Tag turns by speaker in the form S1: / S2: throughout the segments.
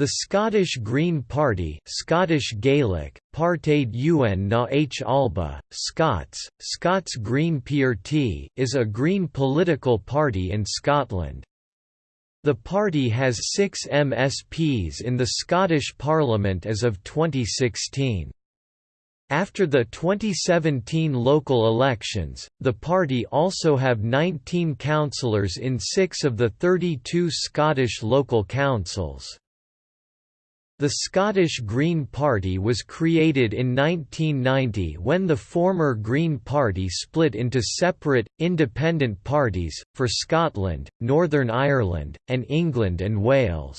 S1: The Scottish Green Party Scottish Gaelic, Partade UN na H Alba, Scots, Scots Green PRT, is a Green political party in Scotland. The party has six MSPs in the Scottish Parliament as of 2016. After the 2017 local elections, the party also have 19 councillors in six of the 32 Scottish local councils. The Scottish Green Party was created in 1990 when the former Green Party split into separate, independent parties, for Scotland, Northern Ireland, and England and Wales.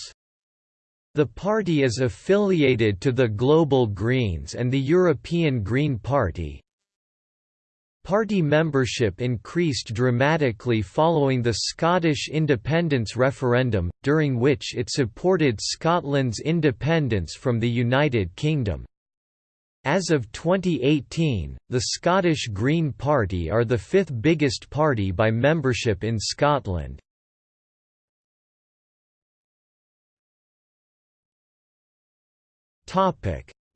S1: The party is affiliated to the Global Greens and the European Green Party, Party membership increased dramatically following the Scottish independence referendum, during which it supported Scotland's independence from the United Kingdom. As of 2018, the Scottish Green Party are the fifth biggest party by membership in Scotland.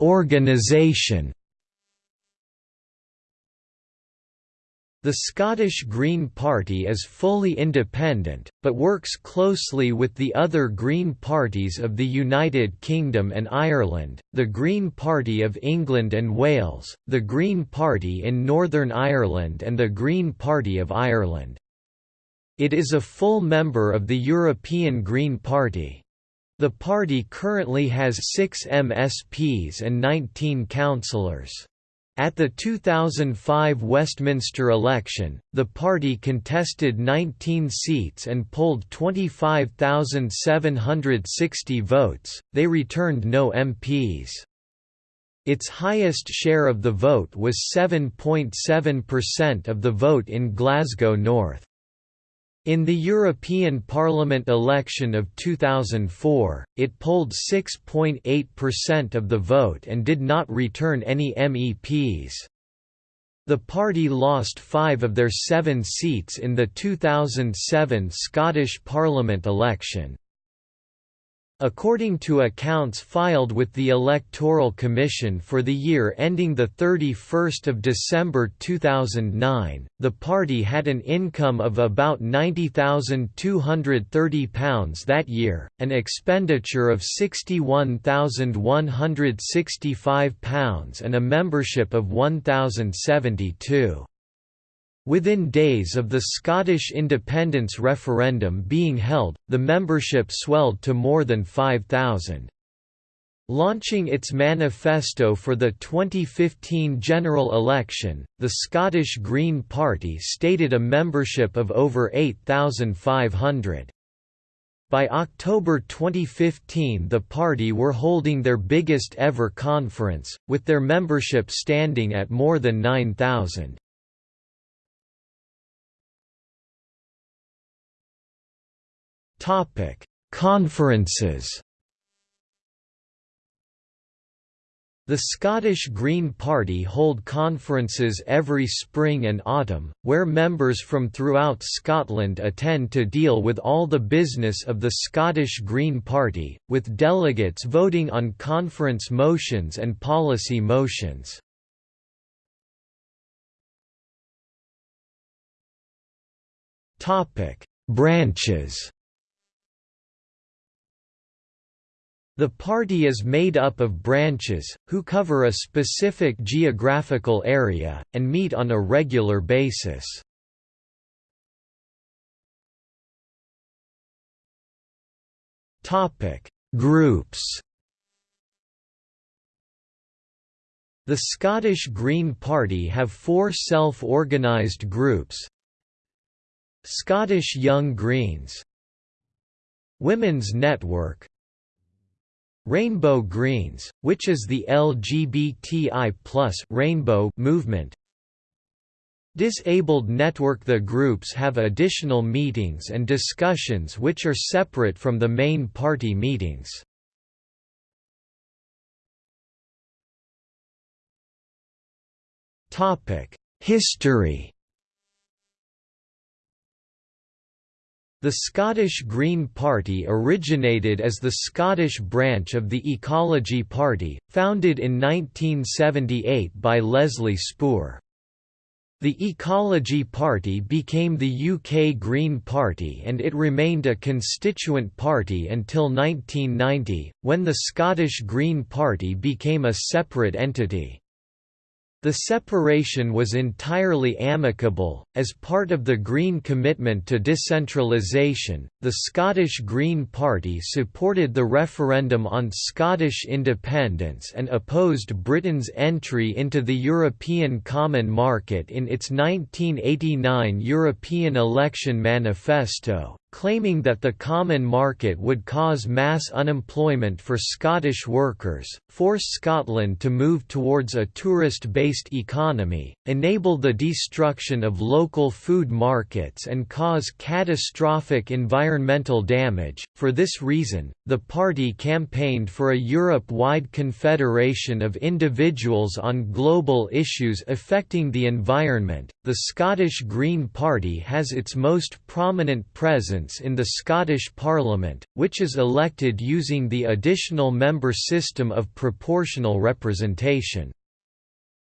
S1: Organisation The Scottish Green Party is fully independent, but works closely with the other Green parties of the United Kingdom and Ireland, the Green Party of England and Wales, the Green Party in Northern Ireland and the Green Party of Ireland. It is a full member of the European Green Party. The party currently has six MSPs and 19 councillors. At the 2005 Westminster election, the party contested 19 seats and polled 25,760 votes, they returned no MPs. Its highest share of the vote was 7.7% of the vote in Glasgow North. In the European Parliament election of 2004, it polled 6.8% of the vote and did not return any MEPs. The party lost five of their seven seats in the 2007 Scottish Parliament election. According to accounts filed with the Electoral Commission for the year ending 31 December 2009, the party had an income of about £90,230 that year, an expenditure of £61,165 and a membership of 1,072. Within days of the Scottish independence referendum being held, the membership swelled to more than 5,000. Launching its manifesto for the 2015 general election, the Scottish Green Party stated a membership of over 8,500. By October 2015 the party were holding their biggest ever conference, with their membership standing at more than 9,000. Conferences. The Scottish Green Party hold conferences every spring and autumn, where members from throughout Scotland attend to deal with all the business of the Scottish Green Party, with delegates voting on conference motions and policy motions. Branches The party is made up of branches, who cover a specific geographical area, and meet on a regular basis. Groups The Scottish Green Party have four self-organised groups. Scottish Young Greens. Women's Network Rainbow Greens, which is the LGBTI rainbow movement. Disabled Network The groups have additional meetings and discussions which are separate from the main party meetings. History The Scottish Green Party originated as the Scottish branch of the Ecology Party, founded in 1978 by Leslie Spoor. The Ecology Party became the UK Green Party and it remained a constituent party until 1990, when the Scottish Green Party became a separate entity. The separation was entirely amicable. As part of the Green commitment to decentralisation, the Scottish Green Party supported the referendum on Scottish independence and opposed Britain's entry into the European Common Market in its 1989 European Election Manifesto, claiming that the common market would cause mass unemployment for Scottish workers, force Scotland to move towards a tourist-based economy, enable the destruction of local food markets and cause catastrophic environmental damage. For this reason, the party campaigned for a Europe-wide confederation of individuals on global issues affecting the environment. The Scottish Green Party has its most prominent presence in the Scottish Parliament, which is elected using the additional member system of proportional representation.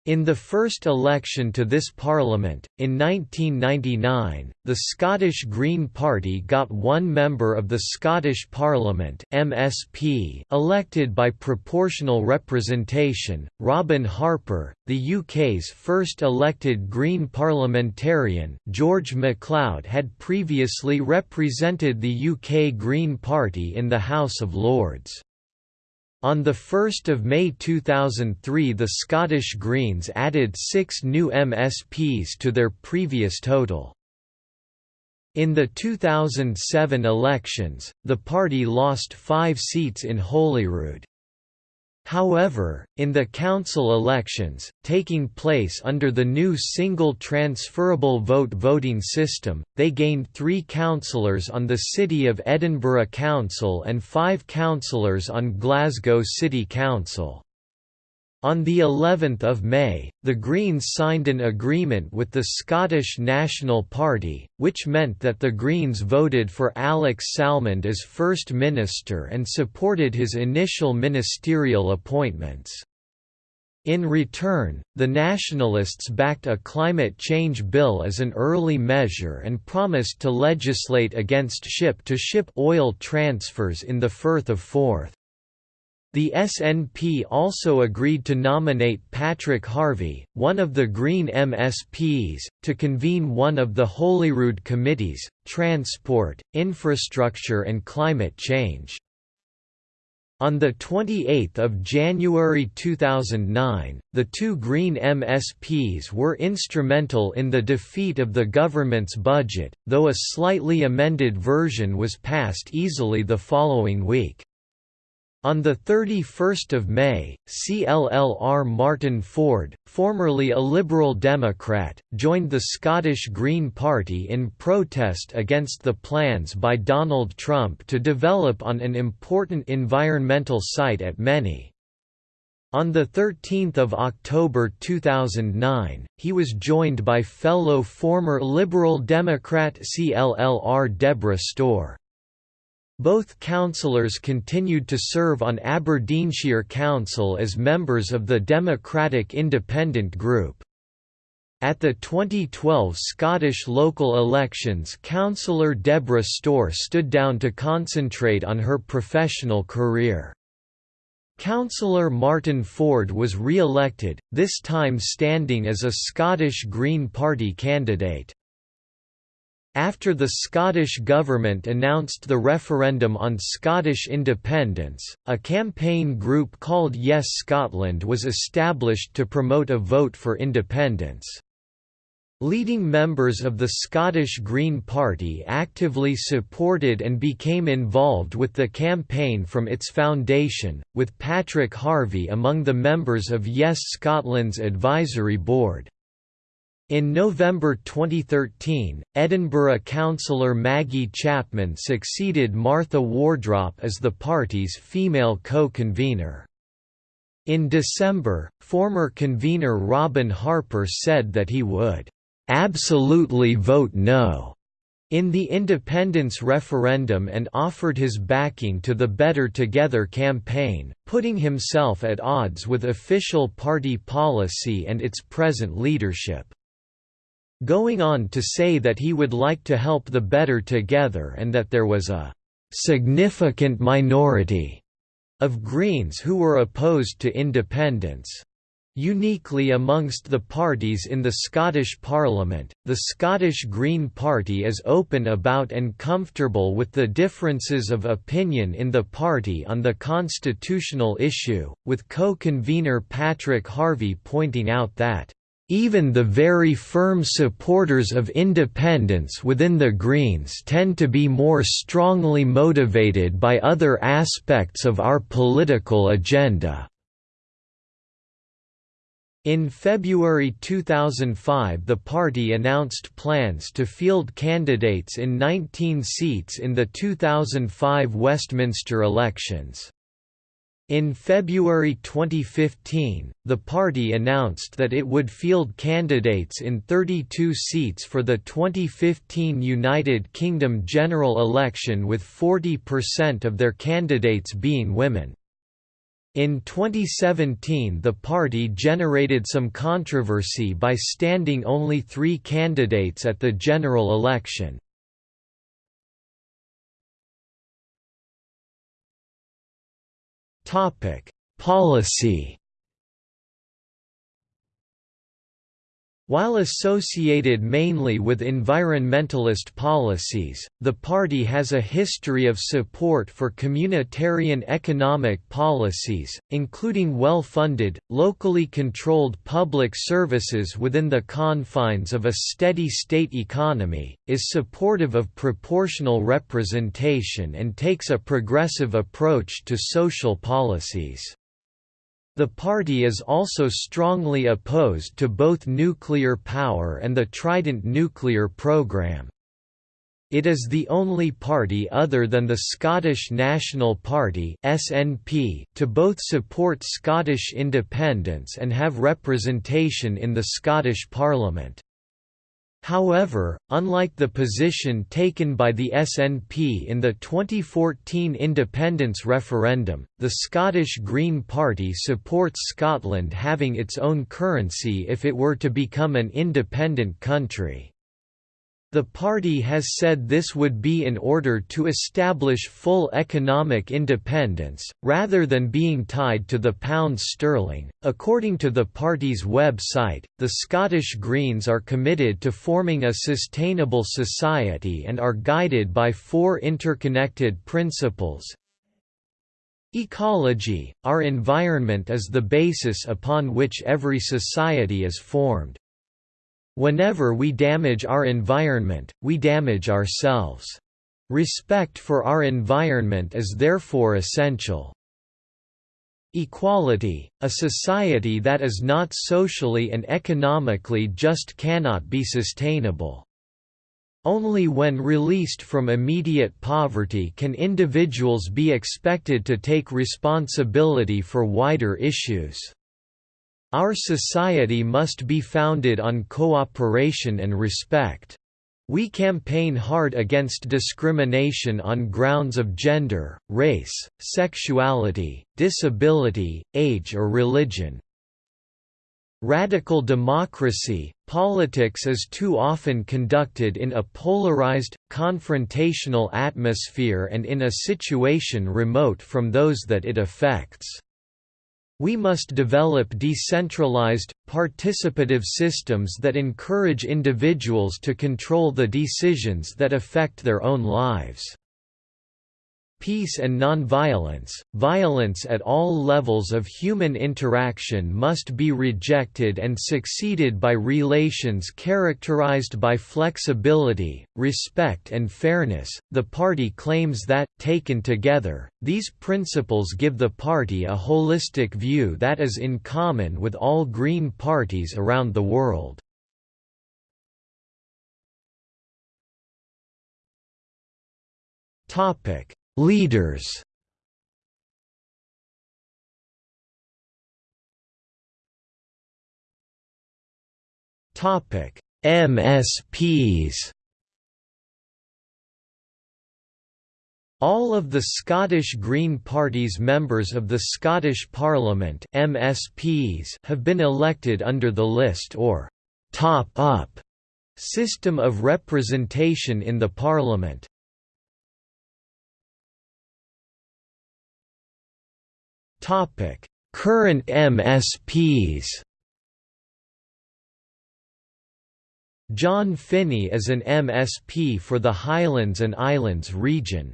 S1: In the first election to this parliament, in 1999, the Scottish Green Party got one member of the Scottish Parliament MSP elected by proportional representation. Robin Harper, the UK's first elected Green parliamentarian George MacLeod had previously represented the UK Green Party in the House of Lords. On 1 May 2003 the Scottish Greens added six new MSPs to their previous total. In the 2007 elections, the party lost five seats in Holyrood. However, in the council elections, taking place under the new single transferable vote voting system, they gained three councillors on the City of Edinburgh Council and five councillors on Glasgow City Council. On the 11th of May, the Greens signed an agreement with the Scottish National Party, which meant that the Greens voted for Alex Salmond as First Minister and supported his initial ministerial appointments. In return, the Nationalists backed a climate change bill as an early measure and promised to legislate against ship-to-ship -ship oil transfers in the Firth of Forth. The SNP also agreed to nominate Patrick Harvie, one of the Green MSPs, to convene one of the Holyrood committees, Transport, Infrastructure and Climate Change. On 28 January 2009, the two Green MSPs were instrumental in the defeat of the government's budget, though a slightly amended version was passed easily the following week. On 31 May, CLLR Martin Ford, formerly a Liberal Democrat, joined the Scottish Green Party in protest against the plans by Donald Trump to develop on an important environmental site at Menie. On 13 October 2009, he was joined by fellow former Liberal Democrat CLLR Deborah Storr. Both councillors continued to serve on Aberdeenshire Council as members of the Democratic Independent Group. At the 2012 Scottish local elections councillor Deborah Storr stood down to concentrate on her professional career. Councillor Martin Ford was re-elected, this time standing as a Scottish Green Party candidate. After the Scottish Government announced the referendum on Scottish independence, a campaign group called Yes Scotland was established to promote a vote for independence. Leading members of the Scottish Green Party actively supported and became involved with the campaign from its foundation, with Patrick Harvie among the members of Yes Scotland's advisory board. In November 2013, Edinburgh councillor Maggie Chapman succeeded Martha Wardrop as the party's female co-convener. In December, former convener Robin Harper said that he would, "...absolutely vote no." in the independence referendum and offered his backing to the Better Together campaign, putting himself at odds with official party policy and its present leadership. Going on to say that he would like to help the Better Together and that there was a «significant minority» of Greens who were opposed to independence. Uniquely amongst the parties in the Scottish Parliament, the Scottish Green Party is open about and comfortable with the differences of opinion in the party on the constitutional issue, with co-convener Patrick Harvie pointing out that even the very firm supporters of independence within the Greens tend to be more strongly motivated by other aspects of our political agenda. In February 2005 the party announced plans to field candidates in 19 seats in the 2005 Westminster elections. In February 2015, the party announced that it would field candidates in 32 seats for the 2015 United Kingdom general election with 40% of their candidates being women. In 2017 the party generated some controversy by standing only three candidates at the general election. Policy While associated mainly with environmentalist policies, the party has a history of support for communitarian economic policies, including well-funded, locally controlled public services within the confines of a steady state economy, is supportive of proportional representation and takes a progressive approach to social policies. The party is also strongly opposed to both nuclear power and the Trident nuclear program. It is the only party other than the Scottish National Party (SNP) to both support Scottish independence and have representation in the Scottish Parliament. However, unlike the position taken by the SNP in the 2014 independence referendum, the Scottish Green Party supports Scotland having its own currency if it were to become an independent country. The party has said this would be in order to establish full economic independence, rather than being tied to the pound sterling. According to the party's website, the Scottish Greens are committed to forming a sustainable society and are guided by four interconnected principles. Ecology, our environment is the basis upon which every society is formed. Whenever we damage our environment, we damage ourselves. Respect for our environment is therefore essential. Equality, a society that is not socially and economically just cannot be sustainable. Only when released from immediate poverty can individuals be expected to take responsibility for wider issues. Our society must be founded on cooperation and respect. We campaign hard against discrimination on grounds of gender, race, sexuality, disability, age or religion. Radical democracy, politics is too often conducted in a polarized, confrontational atmosphere and in a situation remote from those that it affects. We must develop decentralized, participative systems that encourage individuals to control the decisions that affect their own lives. Peace and nonviolence, violence at all levels of human interaction must be rejected and succeeded by relations characterized by flexibility, respect, and fairness. The party claims that, taken together, these principles give the party a holistic view that is in common with all Green parties around the world. Topic Leaders Topic: MSPs. All of the Scottish Green Party's members of the Scottish Parliament MSPs have been elected under the list or top-up system of representation in the Parliament. Current MSPs John Finnie is an MSP for the Highlands and Islands region.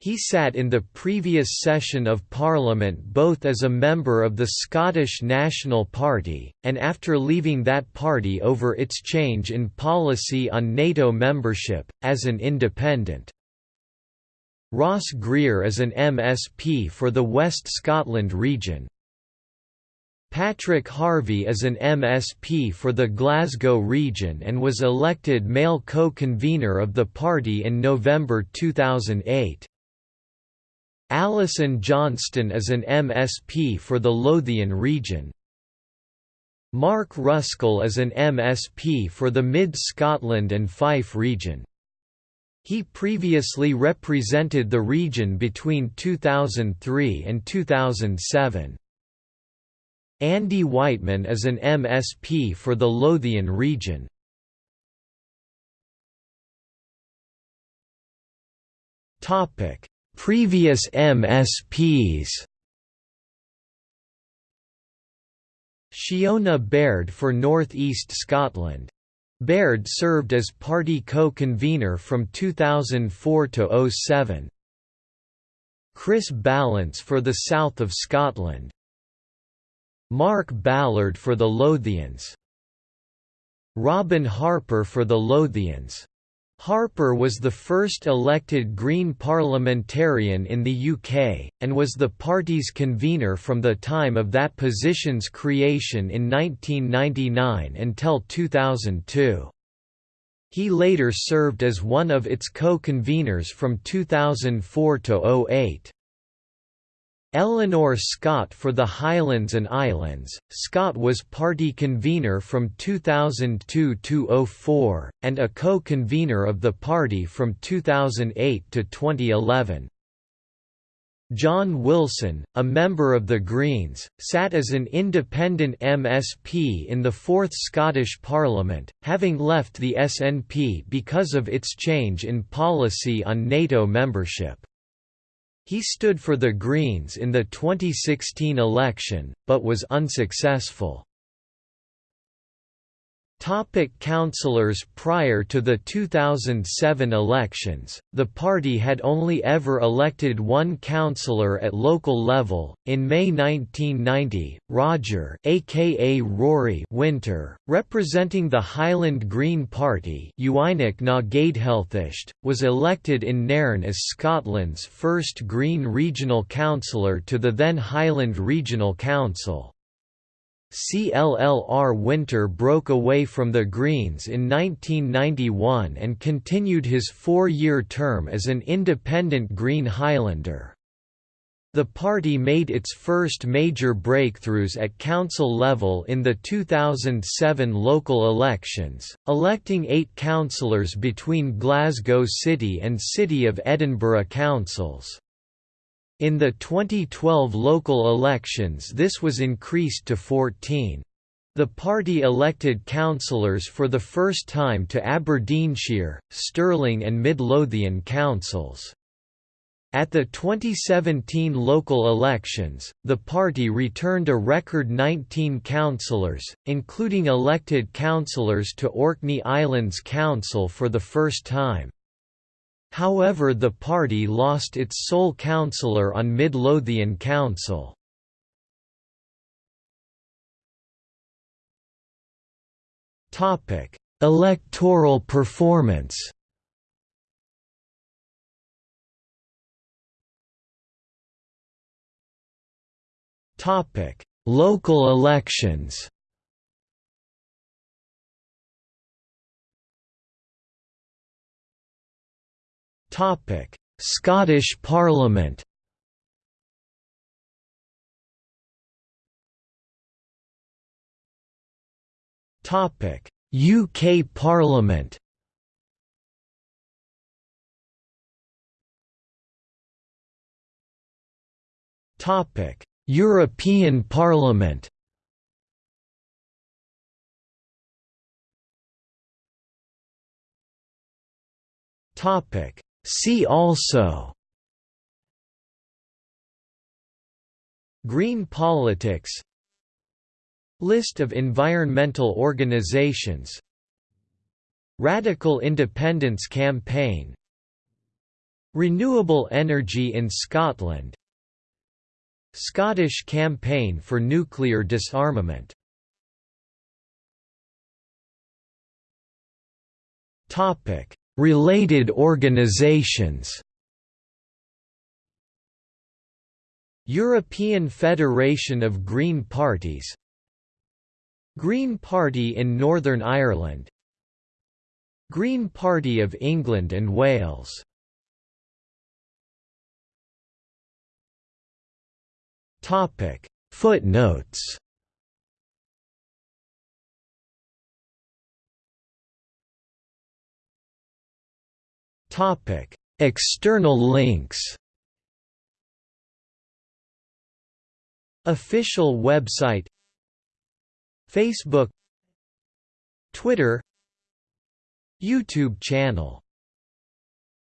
S1: He sat in the previous session of Parliament both as a member of the Scottish National Party, and after leaving that party over its change in policy on NATO membership, as an independent. Ross Greer is an MSP for the West Scotland region. Patrick Harvie is an MSP for the Glasgow region and was elected male co-convener of the party in November 2008. Alison Johnstone is an MSP for the Lothian region. Mark Ruskell is an MSP for the Mid-Scotland and Fife region. He previously represented the region between 2003 and 2007. Andy Wightman is an MSP for the Lothian region. Topic: Previous MSPs Shiona Baird for North East Scotland. Baird served as party co-convener from 2004 to 07. Chris Ballance for the South of Scotland. Mark Ballard for the Lothians. Robin Harper for the Lothians. Harper was the first elected Green parliamentarian in the UK, and was the party's convener from the time of that position's creation in 1999 until 2002. He later served as one of its co-conveners from 2004 to 08. Eleanor Scott for the Highlands and Islands. Scott was party convener from 2002 to 04, and a co-convener of the party from 2008 to 2011. John Wilson, a member of the Greens, sat as an independent MSP in the Fourth Scottish Parliament, having left the SNP because of its change in policy on NATO membership. He stood for the Greens in the 2016 election, but was unsuccessful. Topic councillors Prior to the 2007 elections, the party had only ever elected one councillor at local level. In May 1990, Roger aka Rory Winter, representing the Highland Green Party was elected in Nairn as Scotland's first Green regional councillor to the then Highland Regional Council. CLLR Winter broke away from the Greens in 1991 and continued his four-year term as an independent Green Highlander. The party made its first major breakthroughs at council level in the 2007 local elections, electing eight councillors between Glasgow City and City of Edinburgh councils. In the 2012 local elections this was increased to 14. The party elected councillors for the first time to Aberdeenshire, Stirling and Midlothian councils. At the 2017 local elections, the party returned a record 19 councillors, including elected councillors to Orkney Islands Council for the first time. However the party lost its sole councillor on Midlothian Council. Electoral performance Local elections Topic: Scottish Parliament. Topic: UK Parliament. Topic: European Parliament See also Green politics List of environmental organizations Radical Independence Campaign Renewable energy in Scotland Scottish Campaign for Nuclear Disarmament Related organizations. European Federation of Green Parties. Green Party in Northern Ireland. Green Party of England and Wales. Footnotes External links Official website Facebook Twitter YouTube channel